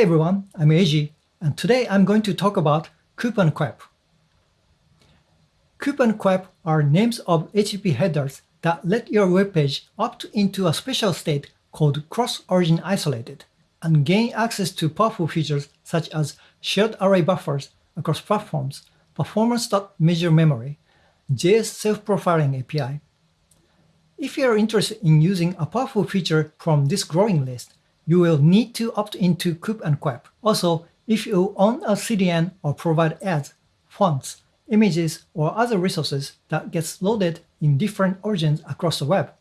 Hi everyone, I'm Eiji, and today I'm going to talk about COEP. COOP and COEP are names of HTTP headers that let your web page opt into a special state called cross-origin isolated and gain access to powerful features such as shared array buffers across platforms, performance.measure memory, JS self-profiling API. If you are interested in using a powerful feature from this growing list, you will need to opt into COOP and COEP. Also, if you own a CDN or provide ads, fonts, images, or other resources that gets loaded in different origins across the web,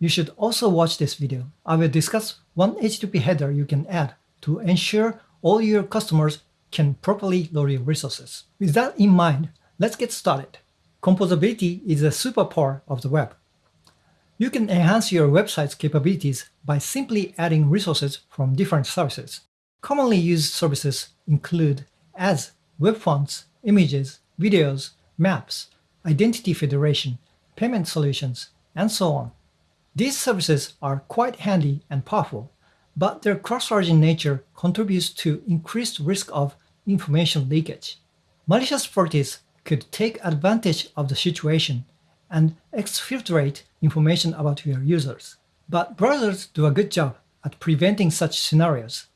you should also watch this video. I will discuss one HTTP header you can add to ensure all your customers can properly load your resources. With that in mind, let's get started. Composability is a superpower of the web. You can enhance your website's capabilities by simply adding resources from different services. Commonly used services include ads, web fonts, images, videos, maps, identity federation, payment solutions, and so on. These services are quite handy and powerful, but their cross-origin nature contributes to increased risk of information leakage. Malicious parties could take advantage of the situation and exfiltrate information about your users. But browsers do a good job at preventing such scenarios.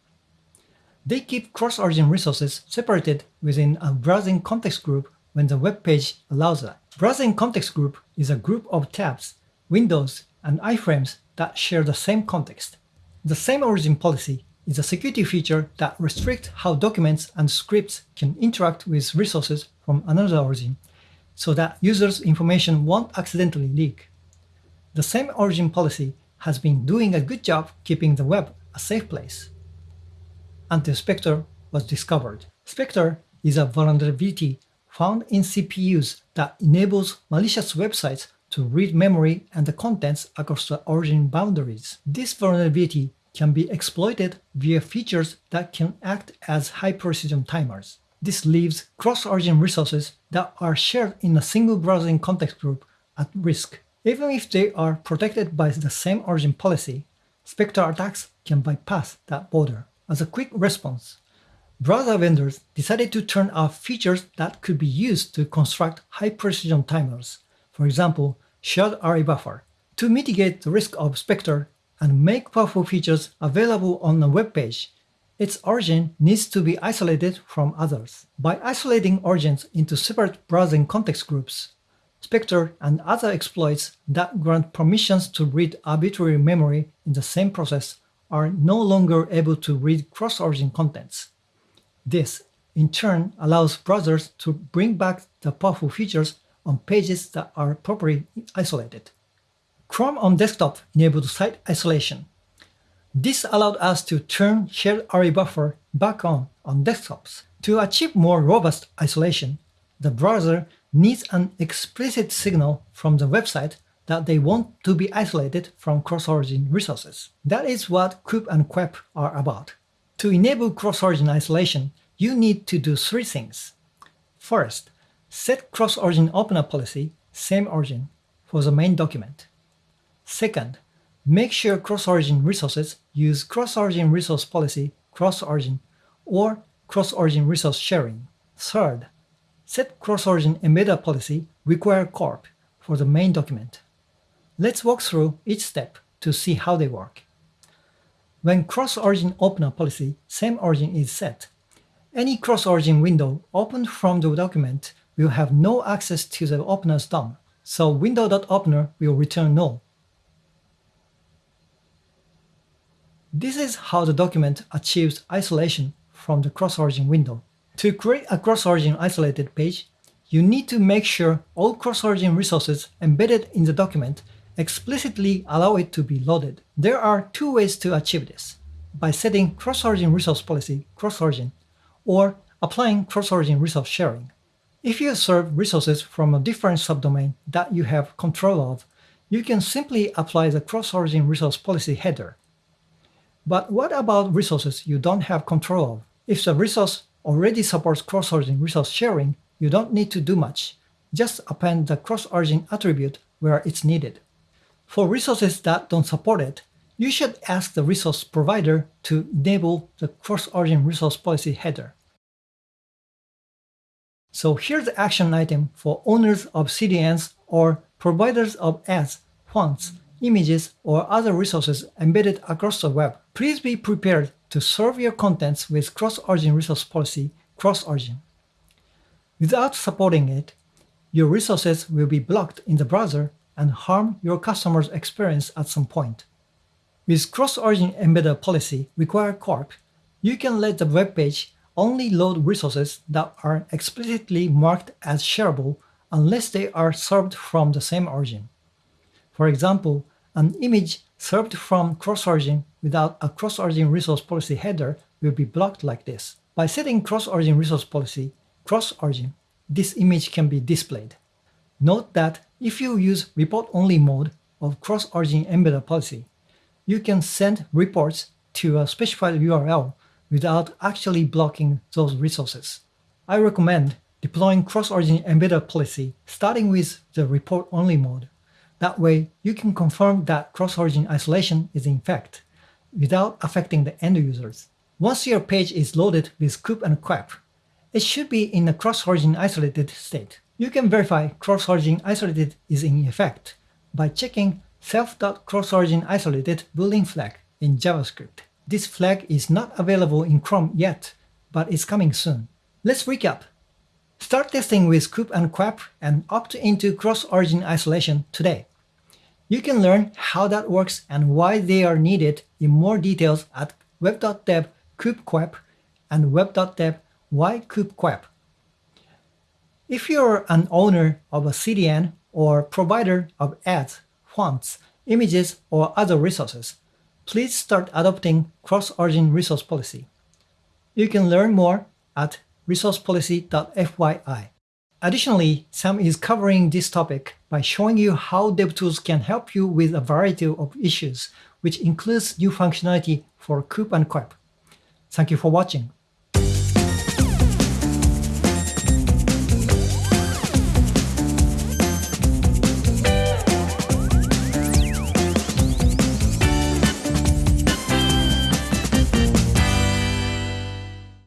They keep cross-origin resources separated within a browsing context group when the web page allows that. Browsing context group is a group of tabs, windows, and iframes that share the same context. The same origin policy is a security feature that restricts how documents and scripts can interact with resources from another origin so that users' information won't accidentally leak. The same origin policy has been doing a good job keeping the web a safe place. Until Spectre was discovered. Spectre is a vulnerability found in CPUs that enables malicious websites to read memory and the contents across the origin boundaries. This vulnerability can be exploited via features that can act as high-precision timers. This leaves cross-origin resources that are shared in a single browsing context group at risk. Even if they are protected by the same origin policy, Spectre attacks can bypass that border. As a quick response, browser vendors decided to turn off features that could be used to construct high-precision timers, for example, shared array buffer. To mitigate the risk of Spectre and make powerful features available on a web page, its origin needs to be isolated from others. By isolating origins into separate browsing context groups, Spectre and other exploits that grant permissions to read arbitrary memory in the same process are no longer able to read cross-origin contents. This, in turn, allows browsers to bring back the powerful features on pages that are properly isolated. Chrome on desktop enabled site isolation, this allowed us to turn shared array buffer back on on desktops. To achieve more robust isolation, the browser needs an explicit signal from the website that they want to be isolated from cross-origin resources. That is what COOP and COEP are about. To enable cross-origin isolation, you need to do three things. First, set cross-origin opener policy, same origin, for the main document. Second, Make sure cross-origin resources use cross-origin resource policy cross-origin or cross-origin resource sharing. Third, set cross-origin embedder policy require corp for the main document. Let's walk through each step to see how they work. When cross-origin opener policy same origin is set, any cross-origin window opened from the document will have no access to the opener's DOM, so window.opener will return null. This is how the document achieves isolation from the cross-origin window. To create a cross-origin isolated page, you need to make sure all cross-origin resources embedded in the document explicitly allow it to be loaded. There are two ways to achieve this, by setting cross-origin resource policy cross-origin or applying cross-origin resource sharing. If you serve resources from a different subdomain that you have control of, you can simply apply the cross-origin resource policy header but what about resources you don't have control of? If the resource already supports cross-origin resource sharing, you don't need to do much. Just append the cross-origin attribute where it's needed. For resources that don't support it, you should ask the resource provider to enable the cross-origin resource policy header. So here's the action item for owners of CDNs or providers of ads, fonts, images, or other resources embedded across the web. Please be prepared to serve your contents with cross-origin resource policy cross-origin. Without supporting it, your resources will be blocked in the browser and harm your customer's experience at some point. With cross-origin embedder policy require corp, you can let the web page only load resources that are explicitly marked as shareable unless they are served from the same origin. For example, an image served from cross-origin without a cross-origin resource policy header will be blocked like this. By setting cross-origin resource policy cross-origin, this image can be displayed. Note that if you use report-only mode of cross-origin embedder policy, you can send reports to a specified URL without actually blocking those resources. I recommend deploying cross-origin embedder policy starting with the report-only mode. That way, you can confirm that cross-origin isolation is in fact, without affecting the end users. Once your page is loaded with COOP and COEP, it should be in a cross-origin isolated state. You can verify cross-origin isolated is in effect by checking self.cross-origin isolated boolean flag in JavaScript. This flag is not available in Chrome yet, but it's coming soon. Let's recap. Start testing with COOP and COEP and opt into cross-origin isolation today. You can learn how that works and why they are needed in more details at web.dev coop-coep and web.dev why coop-coep. If you're an owner of a CDN or provider of ads fonts, images, or other resources, please start adopting cross-origin resource policy. You can learn more at resourcepolicy.fyi. Additionally, Sam is covering this topic by showing you how DevTools can help you with a variety of issues, which includes new functionality for COOP and COEP. Thank you for watching.